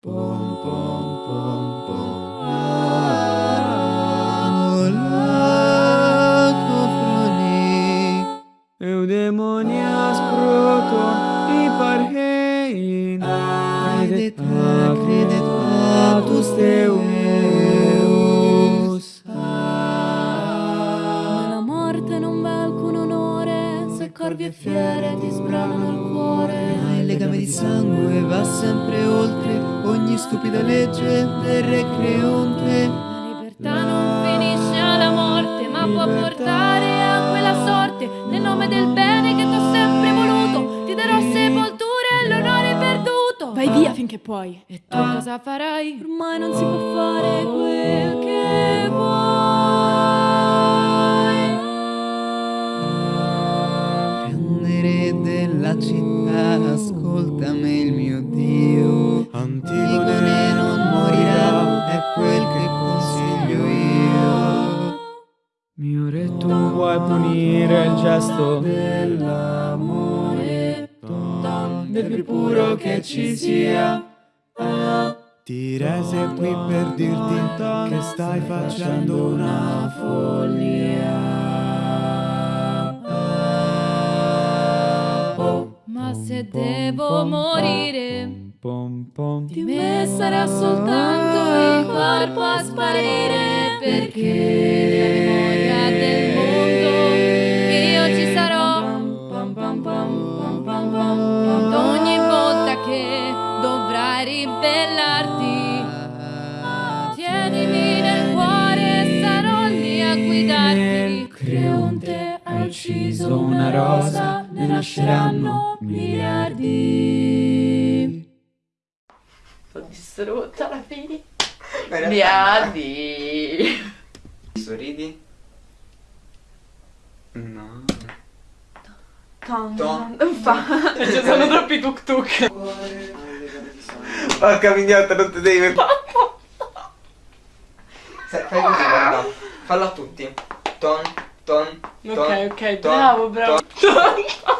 Pom pom pom pom. Lacofroni. Eudemonias proton iparhein. Credet a, credet patus Deus. Nella morte non v'è alcun onore, se corvi e fiere ti sbranano il cuore. Ma il legame di sangue va sempre oltre ogni stupida legge del re creonte. La libertà non finisce alla morte, ma può portare a quella sorte. Nel nome del bene che t'ho sempre voluto, ti darò sepoltura e l'onore perduto. Vai via finché puoi. E tu cosa farai? Ormai non si può fare quel che vuoi. Della città, ascoltami il mio Dio. Antigone non morirà, è quel che consiglio io. Mio re, tu vuoi punire il gesto dell'amore, del più puro che ci sia. Ti rese qui per dirti che stai facendo una follia. Se devo morire, di me sarà soltanto il corpo a sparire, perché la memoria del mondo io ci sarò. Ed ogni volta che dovrai ribellarti, tienimi nel cuore, sarò lì a guidarti. Creonte ha ucciso una rosa, ne nasceranno miliardi. Sono distrutta alla fine. Miliardi. Sorridi? No. Ton, Ton. non fa. Ci sono troppi tuk tuk. Porca mignotta, non ti devi... Fai così, guarda. Fallo a tutti. Ton, ton, ton. Ok, ok, ton, bravo, bravo. ton.